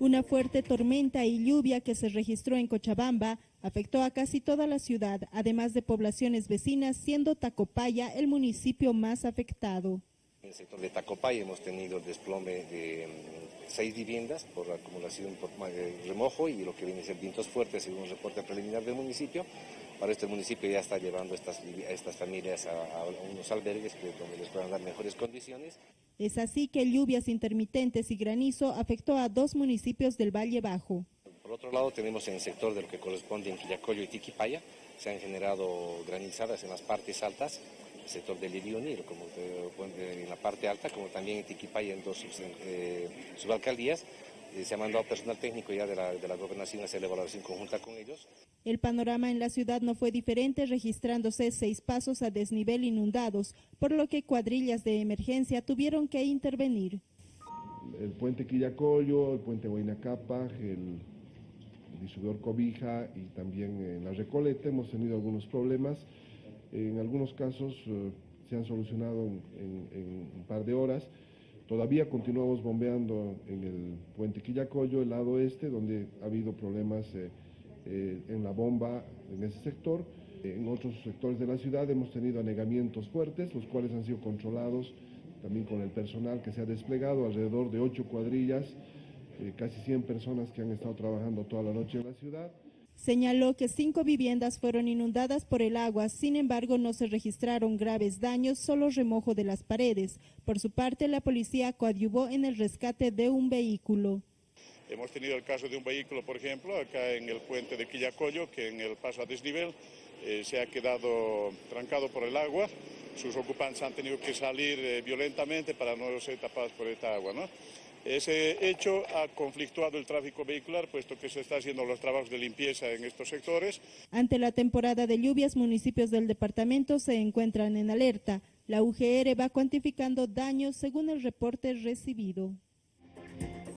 Una fuerte tormenta y lluvia que se registró en Cochabamba afectó a casi toda la ciudad, además de poblaciones vecinas, siendo Tacopaya el municipio más afectado. En el sector de Tacopaya hemos tenido desplome de seis viviendas por acumulación por remojo y lo que viene a ser vientos fuertes, según un reporte preliminar del municipio. Para este municipio ya está llevando estas, a estas familias a, unos albergues donde les puedan dar mejores condiciones. Es así que lluvias intermitentes y granizo afectó a dos municipios del Valle Bajo. Por otro lado, tenemos en el sector de lo que corresponde en Quillacollo y Tiquipaya, se han generado granizadas en las partes altas, sector del Irioni, como en la parte alta, como también en Tiquipaya en dos eh, subalcaldías, se ha mandado personal técnico ya de la, de la gobernación a hacer la evaluación conjunta con ellos. El panorama en la ciudad no fue diferente, registrándose seis pasos a desnivel inundados, por lo que cuadrillas de emergencia tuvieron que intervenir. El puente Quillacollo, el puente Huayna-Capa, el distribuidor Cobija y también en la Recoleta hemos tenido algunos problemas. En algunos casos eh, se han solucionado en un par de horas. Todavía continuamos bombeando en el puente Quillacoyo, el lado este, donde ha habido problemas eh, eh, en la bomba en ese sector. En otros sectores de la ciudad hemos tenido anegamientos fuertes, los cuales han sido controlados también con el personal que se ha desplegado, alrededor de ocho cuadrillas, casi 100 personas que han estado trabajando toda la noche en la ciudad. Señaló que cinco viviendas fueron inundadas por el agua, sin embargo no se registraron graves daños, solo remojo de las paredes. Por su parte, la policía coadyuvó en el rescate de un vehículo. Hemos tenido el caso de un vehículo, por ejemplo, acá en el puente de Quillacollo, que en el paso a desnivel eh, se ha quedado trancado por el agua. Sus ocupantes han tenido que salir eh, violentamente para no ser tapados por esta agua. ¿no? Ese hecho ha conflictuado el tráfico vehicular, puesto que se están haciendo los trabajos de limpieza en estos sectores. Ante la temporada de lluvias, municipios del departamento se encuentran en alerta. La UGR va cuantificando daños según el reporte recibido.